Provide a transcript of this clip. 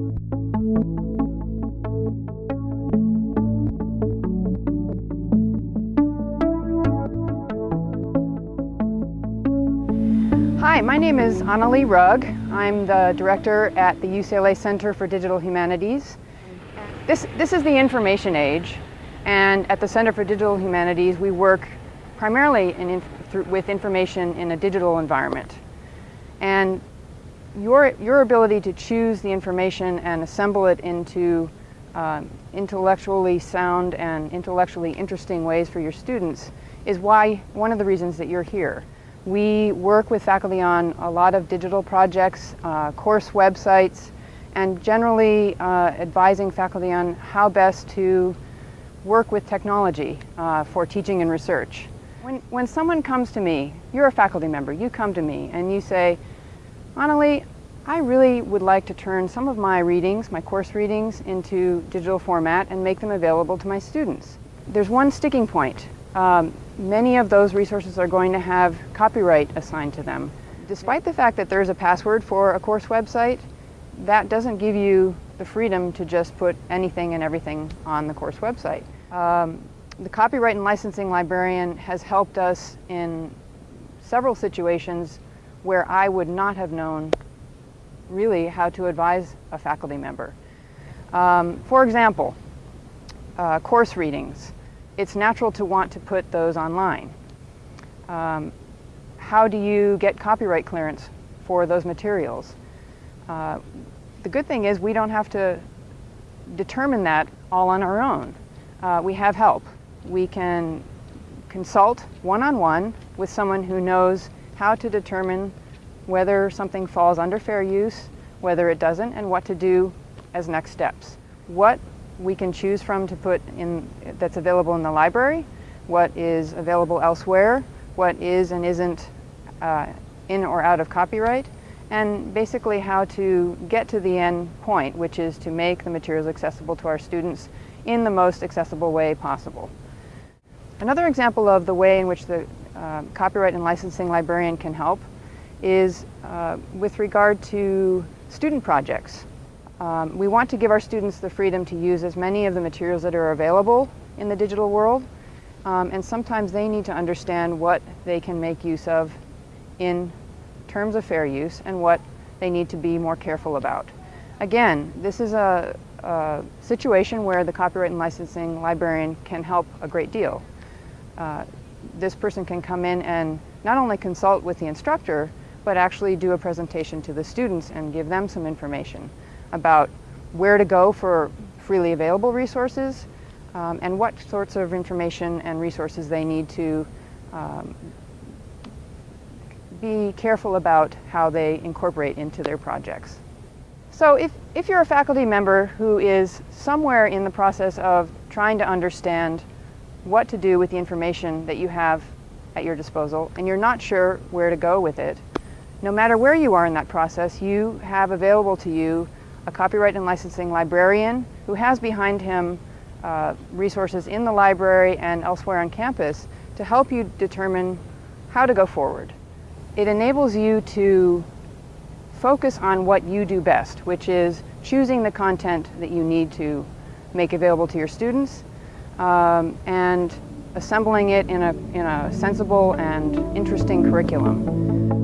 Hi, my name is Annelie Rugg. I'm the director at the UCLA Center for Digital Humanities. This, this is the information age, and at the Center for Digital Humanities we work primarily in, with information in a digital environment. And your, your ability to choose the information and assemble it into um, intellectually sound and intellectually interesting ways for your students is why, one of the reasons that you're here. We work with faculty on a lot of digital projects, uh, course websites, and generally uh, advising faculty on how best to work with technology uh, for teaching and research. When, when someone comes to me, you're a faculty member, you come to me and you say, Annelie, I really would like to turn some of my readings, my course readings, into digital format and make them available to my students. There's one sticking point. Um, many of those resources are going to have copyright assigned to them. Despite the fact that there's a password for a course website, that doesn't give you the freedom to just put anything and everything on the course website. Um, the copyright and licensing librarian has helped us in several situations where I would not have known really how to advise a faculty member. Um, for example, uh, course readings it's natural to want to put those online. Um, how do you get copyright clearance for those materials? Uh, the good thing is we don't have to determine that all on our own. Uh, we have help. We can consult one-on-one -on -one with someone who knows how to determine whether something falls under fair use, whether it doesn't, and what to do as next steps. What we can choose from to put in that's available in the library, what is available elsewhere, what is and isn't uh, in or out of copyright, and basically how to get to the end point, which is to make the materials accessible to our students in the most accessible way possible. Another example of the way in which the uh, copyright and licensing librarian can help is uh, with regard to student projects. Um, we want to give our students the freedom to use as many of the materials that are available in the digital world, um, and sometimes they need to understand what they can make use of in terms of fair use and what they need to be more careful about. Again, this is a, a situation where the copyright and licensing librarian can help a great deal. Uh, this person can come in and not only consult with the instructor, but actually do a presentation to the students and give them some information about where to go for freely available resources um, and what sorts of information and resources they need to um, be careful about how they incorporate into their projects. So if, if you're a faculty member who is somewhere in the process of trying to understand what to do with the information that you have at your disposal and you're not sure where to go with it, no matter where you are in that process, you have available to you a copyright and licensing librarian who has behind him uh, resources in the library and elsewhere on campus to help you determine how to go forward. It enables you to focus on what you do best, which is choosing the content that you need to make available to your students um, and assembling it in a, in a sensible and interesting curriculum.